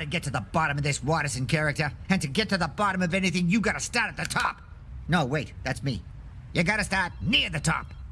To get to the bottom of this Watterson character. And to get to the bottom of anything, you gotta start at the top. No, wait, that's me. You gotta start near the top.